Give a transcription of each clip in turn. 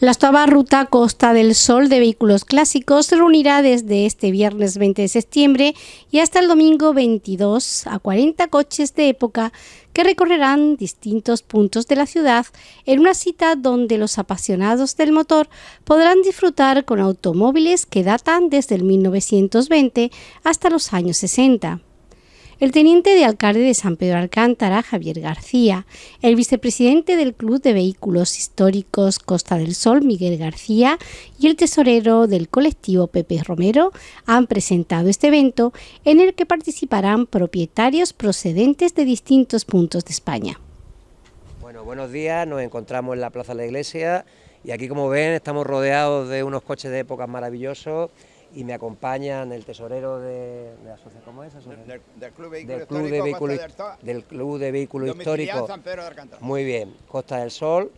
La octava ruta Costa del Sol de vehículos clásicos se reunirá desde este viernes 20 de septiembre y hasta el domingo 22 a 40 coches de época que recorrerán distintos puntos de la ciudad en una cita donde los apasionados del motor podrán disfrutar con automóviles que datan desde el 1920 hasta los años 60 el teniente de alcalde de San Pedro Alcántara, Javier García, el vicepresidente del Club de Vehículos Históricos Costa del Sol, Miguel García, y el tesorero del colectivo Pepe Romero han presentado este evento en el que participarán propietarios procedentes de distintos puntos de España. Bueno, buenos días, nos encontramos en la Plaza de la Iglesia y aquí como ven estamos rodeados de unos coches de época maravillosos y me acompañan el tesorero de, asociación, ¿cómo es? Del, Club de Vehículos del Club de Vehículos Históricos. Muy bien, Costa del Sol,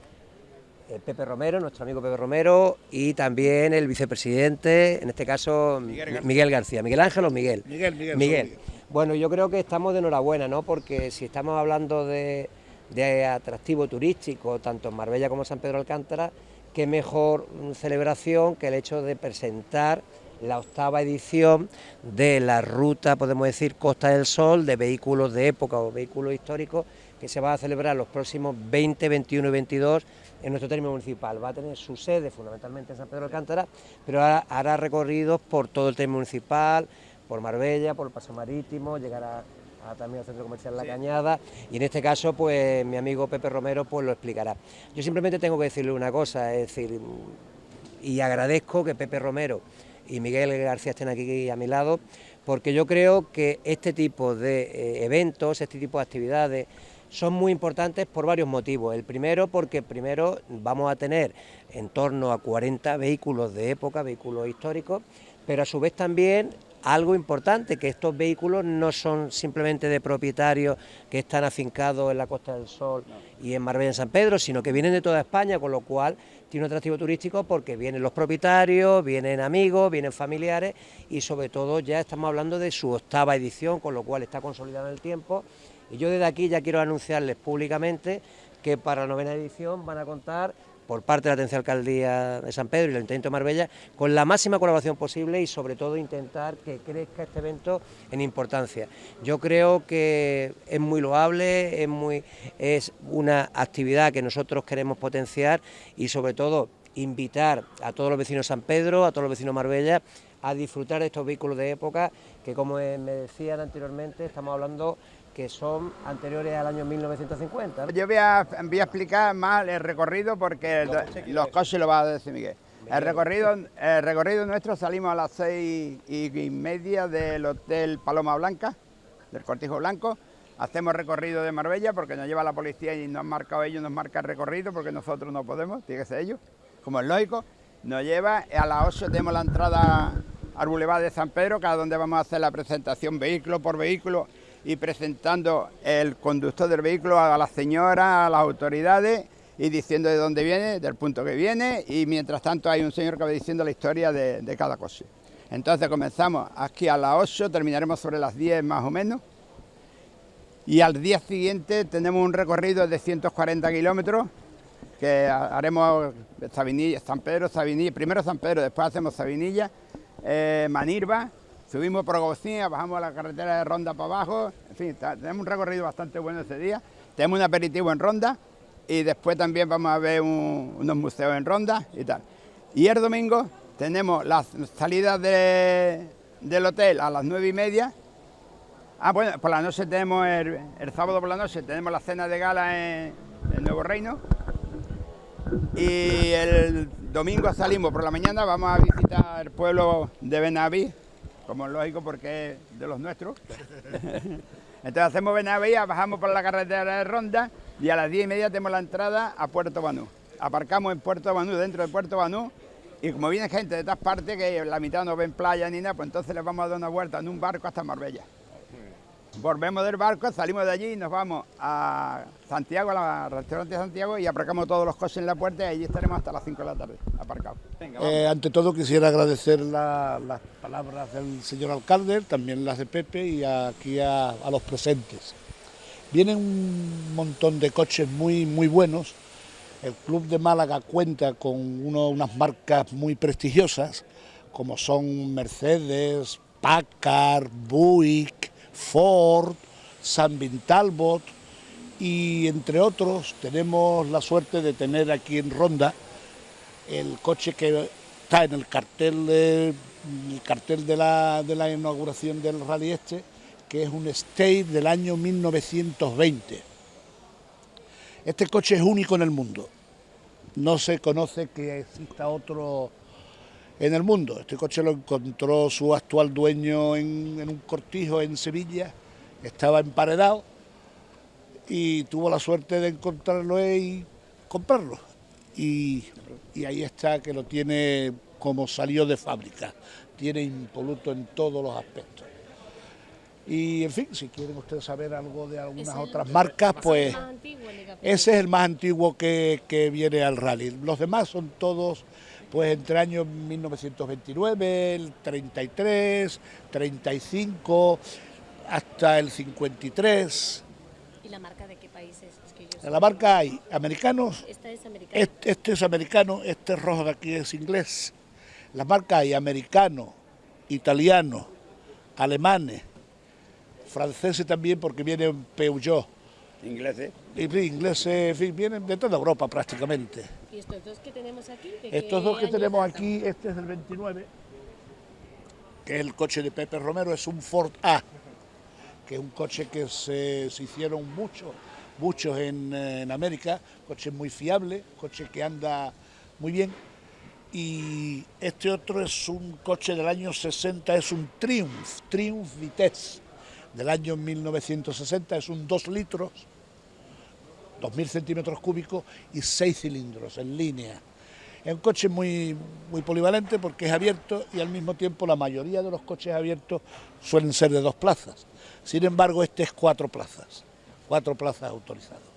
el eh, Pepe Romero, nuestro amigo Pepe Romero, y también el vicepresidente, en este caso Miguel García. Miguel, Ángel o Miguel. Miguel, Miguel. Miguel. Bueno, yo creo que estamos de enhorabuena, ¿no? Porque si estamos hablando de, de atractivo turístico, tanto en Marbella como en San Pedro Alcántara, qué mejor celebración que el hecho de presentar la octava edición de la ruta, podemos decir, Costa del Sol, de vehículos de época o vehículos históricos, que se va a celebrar los próximos 20, 21 y 22 en nuestro término municipal. Va a tener su sede fundamentalmente en San Pedro de Alcántara, pero hará, recorridos por todo el término municipal, por Marbella, por el Paso Marítimo, llegará también al Centro Comercial La Cañada y en este caso pues mi amigo Pepe Romero pues lo explicará. Yo simplemente tengo que decirle una cosa, es decir, y agradezco que Pepe Romero y Miguel García estén aquí a mi lado, porque yo creo que este tipo de eh, eventos, este tipo de actividades, son muy importantes por varios motivos. El primero, porque primero vamos a tener en torno a 40 vehículos de época, vehículos históricos, pero a su vez también algo importante, que estos vehículos no son simplemente de propietarios que están afincados en la Costa del Sol y en Marbella en San Pedro, sino que vienen de toda España, con lo cual tiene un atractivo turístico porque vienen los propietarios, vienen amigos, vienen familiares y sobre todo ya estamos hablando de su octava edición, con lo cual está consolidado en el tiempo. Y yo desde aquí ya quiero anunciarles públicamente que para la novena edición van a contar por parte de la Atención Alcaldía de San Pedro y el Ayuntamiento de Marbella, con la máxima colaboración posible y sobre todo intentar que crezca este evento en importancia. Yo creo que es muy loable, es, muy, es una actividad que nosotros queremos potenciar y sobre todo invitar a todos los vecinos de San Pedro, a todos los vecinos de Marbella, a disfrutar de estos vehículos de época que como me decían anteriormente estamos hablando que son anteriores al año 1950. Yo voy a, explicar más el recorrido porque los, coches lo va a decir Miguel. El recorrido, el recorrido nuestro salimos a las seis y, media del Hotel Paloma Blanca, del Cortijo Blanco. Hacemos recorrido de Marbella porque nos lleva la policía y nos han marcado ellos, nos marca el recorrido porque nosotros no podemos, tiene que ser ellos, como es lógico. Nos lleva, a las 8 tenemos la entrada al Boulevard de San Pedro, que es donde vamos a hacer la presentación vehículo por vehículo y presentando el conductor del vehículo a la señora, a las autoridades y diciendo de dónde viene, del punto que viene y mientras tanto hay un señor que va diciendo la historia de, cada cosa. Entonces comenzamos aquí a las 8, terminaremos sobre las 10 más o menos y al día siguiente tenemos un recorrido de 140 kilómetros que haremos Sabinilla, San Pedro, Sabinilla, primero San Pedro, después hacemos Sabinilla, eh, Manirva, Subimos por Agostina, bajamos a la carretera de Ronda para abajo, en fin, tenemos un recorrido bastante bueno ese día. Tenemos un aperitivo en Ronda y después también vamos a ver unos museos en Ronda y tal. Y el domingo tenemos las salidas del hotel a las nueve y media. Ah, bueno, por la noche tenemos, el, sábado por la noche tenemos la cena de gala en, en Nuevo Reino. Y el domingo salimos por la mañana, vamos a visitar el pueblo de Benaví, como es lógico porque es de los nuestros. Entonces hacemos Benavía, bajamos por la carretera de Ronda y a las 10 y media tenemos la entrada a Puerto Banú. Aparcamos en Puerto Banú, dentro de Puerto Banú, y como viene gente de todas partes, que la mitad no ven playa ni nada, pues entonces les vamos a dar una vuelta en un barco hasta Marbella. Volvemos del barco, salimos de allí y nos vamos a Santiago, al restaurante de Santiago y aparcamos todos los coches en la puerta y allí estaremos hasta las 5 de la tarde, aparcados. Eh, ante todo quisiera agradecer las palabras del señor alcalde, también las de Pepe y aquí a, los presentes. Vienen un montón de coches muy, muy buenos El Club de Málaga cuenta con unas marcas muy prestigiosas, como son Mercedes, Packard, Buick, Ford, San Talbot y entre otros tenemos la suerte de tener aquí en Ronda el coche que está en el cartel de, el cartel de la, de la inauguración del rally este, que es un State del año 1920. Este coche es único en el mundo. No se conoce que exista otro en el mundo. Este coche lo encontró su actual dueño en, un cortijo en Sevilla, estaba emparedado y tuvo la suerte de encontrarlo y comprarlo. Y, y, ahí está que lo tiene como salió de fábrica, tiene impoluto en todos los aspectos. Y en fin, si quieren ustedes saber algo de algunas otras marcas, pues ese es el más antiguo que, que viene al rally. Los demás son todos pues entre años 1929, el 33, 35, hasta el 53. ¿Y la marca de qué países? Es la marca hay americanos. Esta es americana. Este, este, es americano, este rojo de aquí es inglés. La marca hay americano, italiano, alemanes, franceses también porque vienen Peugeot. ¿Ingleses? ingleses, vienen de toda Europa prácticamente. ¿Y estos dos que tenemos aquí? estos dos que tenemos aquí, este es el 29, que es el coche de Pepe Romero, es un Ford A, que es un coche que se, hicieron muchos muchos en, en, América, coche muy fiable, coche que anda muy bien. Y este otro es un coche del año 60, es un Triumph, Triumph Vitesse, del año 1960, es un 2 litros, 2.000 centímetros cúbicos y 6 cilindros en línea. Es un coche muy, muy polivalente porque es abierto y al mismo tiempo la mayoría de los coches abiertos suelen ser de dos plazas. Sin embargo, este es cuatro plazas, cuatro plazas autorizadas.